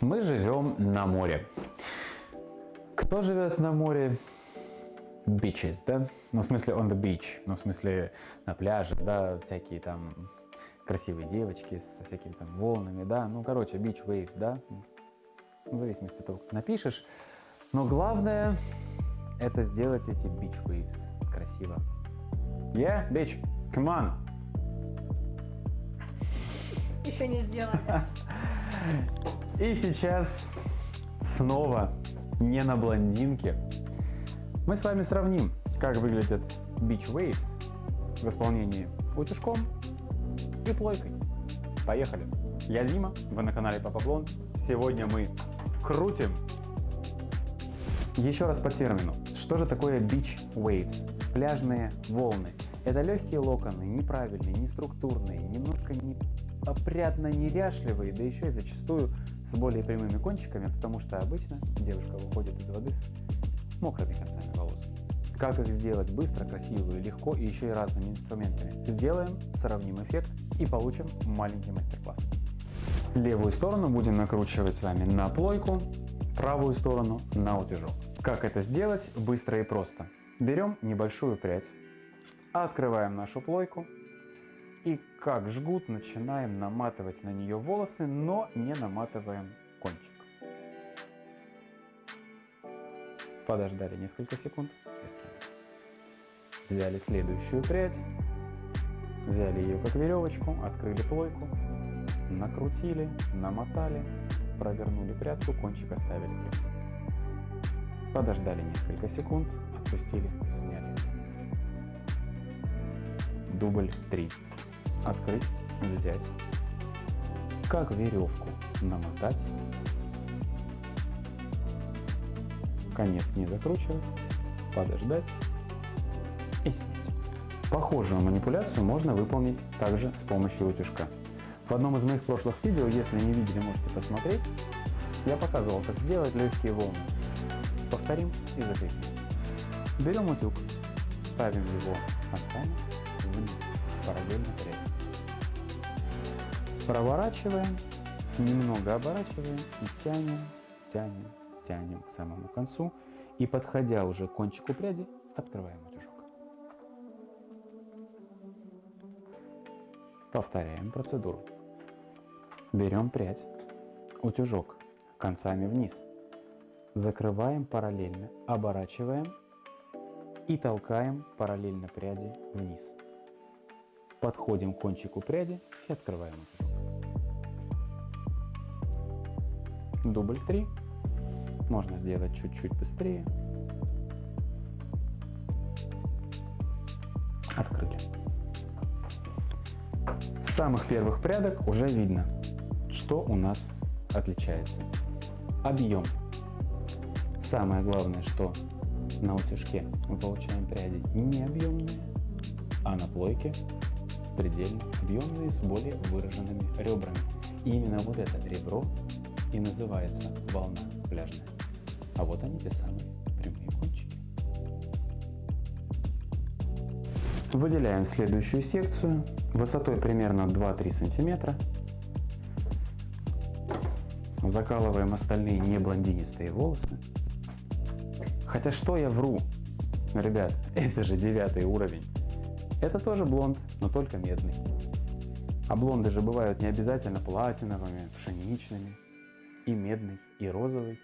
Мы живем на море. Кто живет на море? Beaches, да? Ну, в смысле on the beach, ну, в смысле на пляже, да, всякие там красивые девочки со всякими там волнами, да, ну, короче, beach waves, да, в зависимости от того, как напишешь. Но главное, это сделать эти beach waves красиво. Yeah, bitch, come on! Еще не сделали. И сейчас снова не на блондинке. Мы с вами сравним, как выглядят Beach Waves в исполнении утюжком и плойкой. Поехали! Я Дима, вы на канале Папа Блонд. Сегодня мы крутим. Еще раз по термину. Что же такое Beach Waves? Пляжные волны. Это легкие локоны, неправильные, неструктурные, немножко не опрятно неряшливые, да еще и зачастую с более прямыми кончиками, потому что обычно девушка выходит из воды с мокрыми концами волос. Как их сделать быстро, красиво и легко, и еще и разными инструментами? Сделаем, сравним эффект и получим маленький мастер-класс. Левую сторону будем накручивать с вами на плойку, правую сторону на утюжок. Как это сделать? Быстро и просто. Берем небольшую прядь, открываем нашу плойку и как жгут начинаем наматывать на нее волосы, но не наматываем кончик. Подождали несколько секунд и скинули. Взяли следующую прядь, взяли ее как веревочку, открыли плойку, накрутили, намотали, провернули прядку, кончик оставили. Подождали несколько секунд, отпустили, сняли. Дубль 3 открыть, взять, как веревку намотать, конец не закручивать, подождать и снять. Похожую манипуляцию можно выполнить также с помощью утюжка. В одном из моих прошлых видео, если не видели, можете посмотреть, я показывал, как сделать легкие волны. Повторим и закрепим. Берем утюг, ставим его концами вниз, параллельно прядь. Проворачиваем, немного оборачиваем и тянем, тянем, тянем к самому концу. И подходя уже к кончику пряди, открываем утюжок. Повторяем процедуру. Берем прядь, утюжок концами вниз, закрываем параллельно, оборачиваем и толкаем параллельно пряди вниз. Подходим к кончику пряди и открываем утюжок. Дубль 3. Можно сделать чуть-чуть быстрее. Открыли. С самых первых прядок уже видно, что у нас отличается. Объем. Самое главное, что на утюжке мы получаем пряди не объемные, а на плойке предельно объемные с более выраженными ребрами. И именно вот это ребро и называется волна пляжная. А вот они, те самые прямые кончики. Выделяем следующую секцию высотой примерно 2-3 сантиметра. Закалываем остальные не блондинистые волосы. Хотя что я вру? Ребят, это же девятый уровень. Это тоже блонд, но только медный. А блонды же бывают не обязательно платиновыми, пшеничными и медный, и розовый.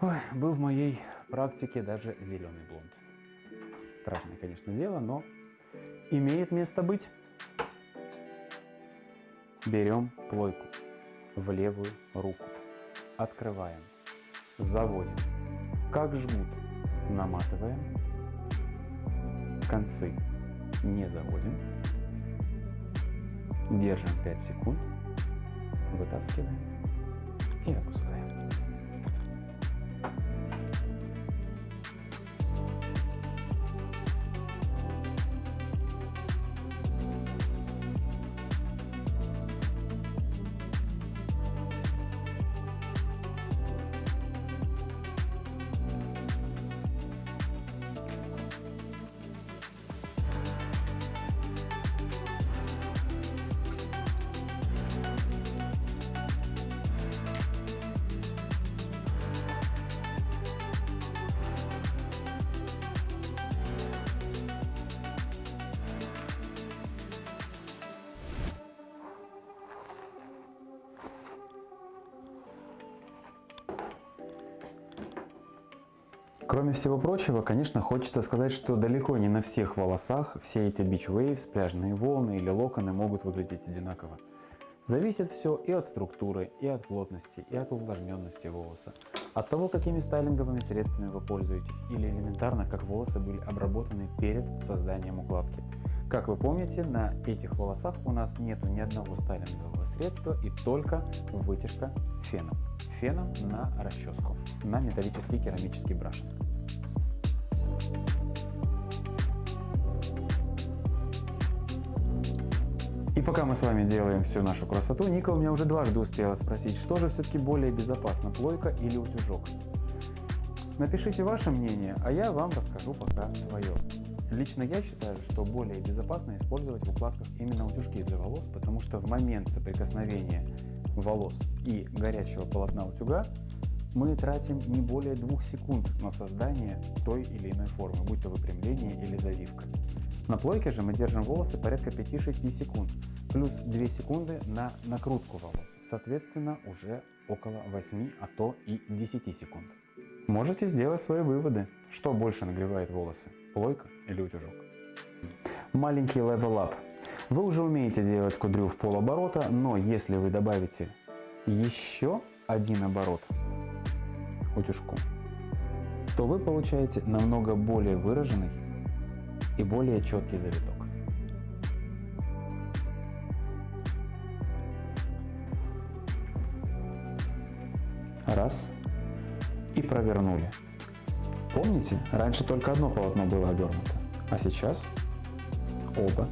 Ой, был в моей практике даже зеленый блонд. Страшное, конечно, дело, но имеет место быть. Берем плойку в левую руку, открываем, заводим, как жгут, наматываем, концы не заводим, держим 5 секунд, вытаскиваем и опускаем. Кроме всего прочего, конечно, хочется сказать, что далеко не на всех волосах все эти waves, пляжные волны или локоны могут выглядеть одинаково. Зависит все и от структуры, и от плотности, и от увлажненности волоса, от того, какими стайлинговыми средствами вы пользуетесь, или элементарно, как волосы были обработаны перед созданием укладки. Как вы помните, на этих волосах у нас нет ни одного стайлингового средства и только вытяжка феном. Феном на расческу, на металлический керамический брашинг. И пока мы с вами делаем всю нашу красоту, Ника у меня уже дважды успела спросить, что же все-таки более безопасно, плойка или утюжок. Напишите ваше мнение, а я вам расскажу пока свое. Лично я считаю, что более безопасно использовать в укладках именно утюжки для волос, потому что в момент соприкосновения волос и горячего полотна утюга мы тратим не более двух секунд на создание той или иной формы, будь то выпрямление или завивка. На плойке же мы держим волосы порядка 5-6 секунд, плюс 2 секунды на накрутку волос, соответственно уже около 8, а то и 10 секунд. Можете сделать свои выводы, что больше нагревает волосы, плойка или утюжок. Маленький up. Вы уже умеете делать кудрю в полоборота, но если вы добавите еще один оборот утюжку, то вы получаете намного более выраженный и более четкий завиток. Раз. И провернули. Помните, раньше только одно полотно было обернуто, а сейчас оба.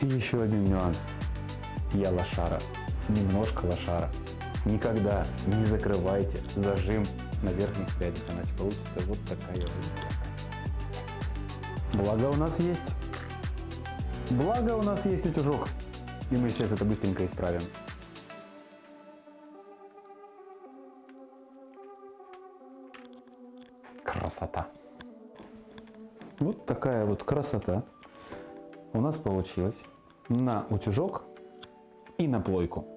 И еще один нюанс. Я лошара, немножко лошара. Никогда не закрывайте зажим на верхних прядях, иначе получится вот такая вот Благо у нас есть, благо у нас есть утюжок, и мы сейчас это быстренько исправим. Красота. Вот такая вот красота у нас получилась на утюжок и на плойку.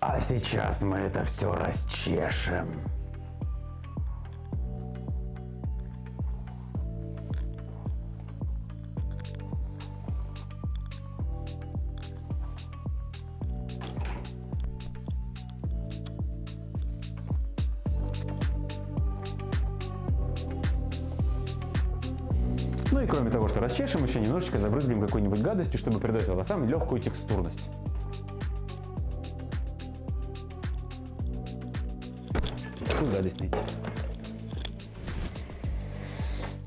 А сейчас мы это все расчешем. Ну и кроме того, что расчешем, еще немножечко забрызгаем какой-нибудь гадостью, чтобы придать волосам легкую текстурность. Найти?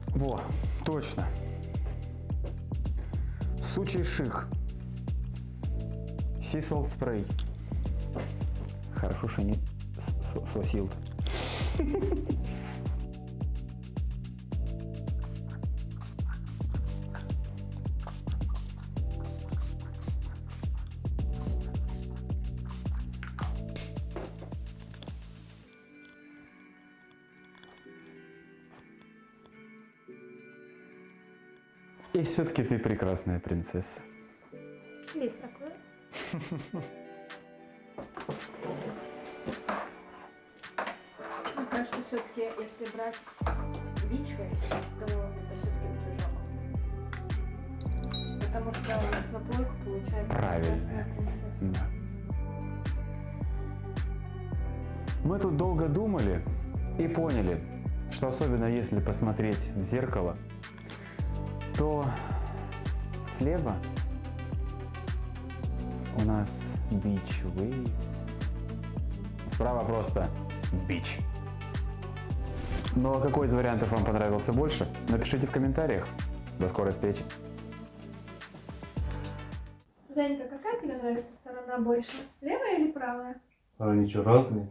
Во, точно. Сучий шик. Сисол спрей. Хорошо, что не сосил. И все-таки ты прекрасная принцесса. Есть такое. Мне кажется, все-таки, если брать бичвы, то это все-таки утюжок. Потому что на плойку получается Правильно. Да. Мы тут долго думали и поняли, что особенно если посмотреть в зеркало, то слева у нас beach waves, справа просто beach. Ну а какой из вариантов вам понравился больше? Напишите в комментариях. До скорой встречи. Занька, какая тебе нравится сторона больше? Левая или правая? А они что, разные?